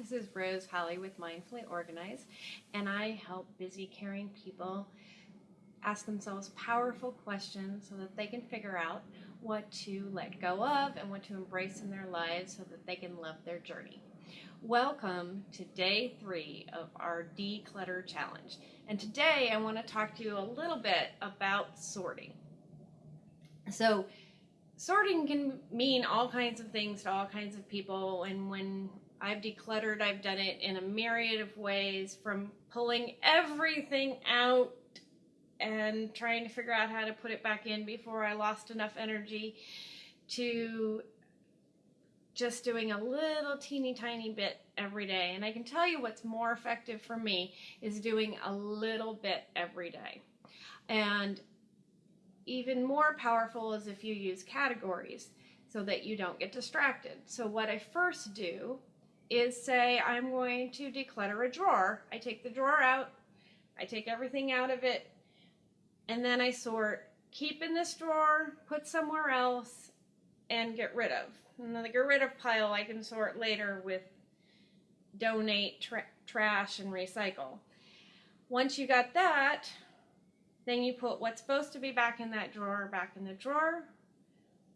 This is Rose Holly with Mindfully Organized, and I help busy, caring people ask themselves powerful questions so that they can figure out what to let go of and what to embrace in their lives so that they can love their journey. Welcome to day three of our Declutter Challenge. And today I want to talk to you a little bit about sorting. So, sorting can mean all kinds of things to all kinds of people, and when I've decluttered, I've done it in a myriad of ways from pulling everything out and trying to figure out how to put it back in before I lost enough energy to just doing a little teeny tiny bit every day. And I can tell you what's more effective for me is doing a little bit every day. And even more powerful is if you use categories so that you don't get distracted. So what I first do is say I'm going to declutter a drawer. I take the drawer out, I take everything out of it, and then I sort keep in this drawer, put somewhere else, and get rid of. And then the get rid of pile I can sort later with donate, tra trash, and recycle. Once you got that, then you put what's supposed to be back in that drawer back in the drawer,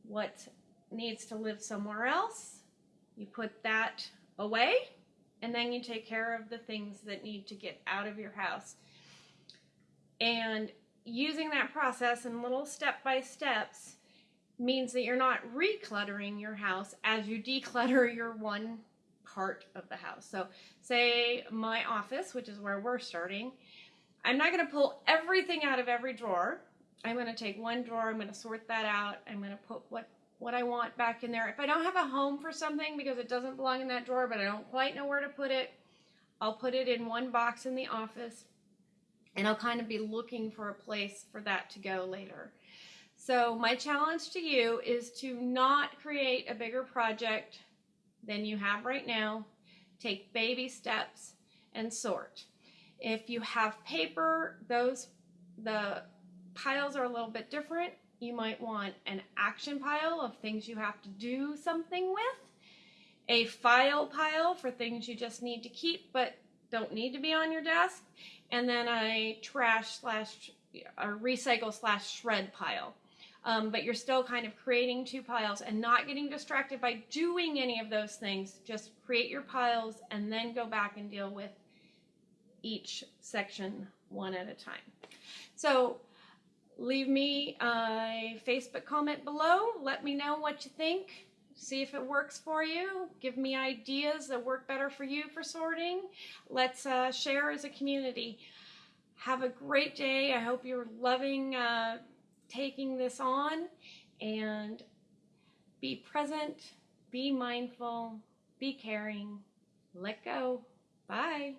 what needs to live somewhere else, you put that away and then you take care of the things that need to get out of your house. And using that process in little step by steps means that you're not recluttering your house as you declutter your one part of the house. So say my office, which is where we're starting, I'm not going to pull everything out of every drawer. I'm going to take one drawer, I'm going to sort that out, I'm going to put what what I want back in there. If I don't have a home for something because it doesn't belong in that drawer, but I don't quite know where to put it, I'll put it in one box in the office and I'll kind of be looking for a place for that to go later. So my challenge to you is to not create a bigger project than you have right now. Take baby steps and sort. If you have paper, those the piles are a little bit different you might want an action pile of things you have to do something with, a file pile for things you just need to keep but don't need to be on your desk, and then a trash slash a recycle slash shred pile. Um, but you're still kind of creating two piles and not getting distracted by doing any of those things. Just create your piles and then go back and deal with each section one at a time. So leave me a Facebook comment below. Let me know what you think. See if it works for you. Give me ideas that work better for you for sorting. Let's uh, share as a community. Have a great day. I hope you're loving uh, taking this on and be present, be mindful, be caring, let go. Bye.